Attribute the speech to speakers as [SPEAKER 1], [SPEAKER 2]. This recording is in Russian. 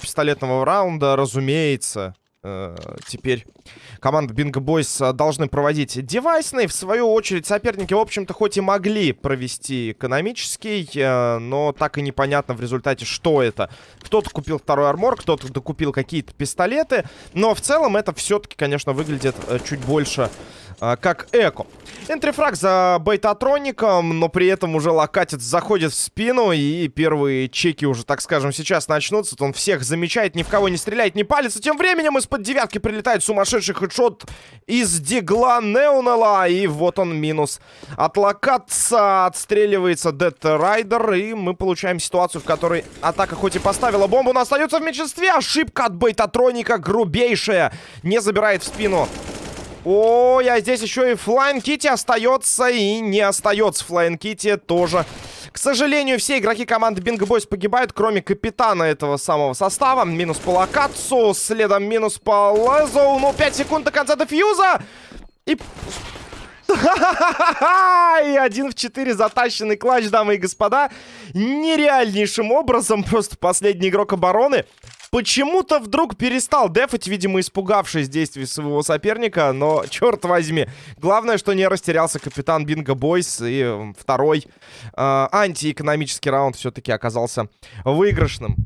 [SPEAKER 1] пистолетного раунда, разумеется, теперь команда Бинго Бойс э, должны проводить девайсный. В свою очередь, соперники, в общем-то, хоть и могли провести экономический, э, но так и непонятно в результате, что это. Кто-то купил второй армор, кто-то докупил какие-то пистолеты, но в целом это все-таки, конечно, выглядит э, чуть больше э, как эко. Энтрифраг за бейтатроником, но при этом уже локатец заходит в спину, и первые чеки уже, так скажем, сейчас начнутся. Он всех замечает, ни в кого не стреляет, не палится. Тем временем из-под девятки прилетает сумасшедший хедшот из дигла Неунела, и вот он минус. От отстреливается Дед Райдер, и мы получаем ситуацию, в которой атака хоть и поставила бомбу, но остается в меньшинстве. Ошибка от бейтатроника грубейшая. Не забирает в спину Ой, а здесь еще и Флайн Кити остается и не остается. Флайн Кити тоже. К сожалению, все игроки команды Бинго Бойс погибают, кроме капитана этого самого состава. Минус по Локацу, следом минус по Лезоу. Ну, 5 секунд до конца дефьюза. И... И один в 4 затащенный клатч, дамы и господа. Нереальнейшим образом. Просто последний игрок обороны почему-то вдруг перестал дефать, видимо, испугавшись действий своего соперника, но, черт возьми, главное, что не растерялся капитан Бинго Бойс, и второй э, антиэкономический раунд все-таки оказался выигрышным.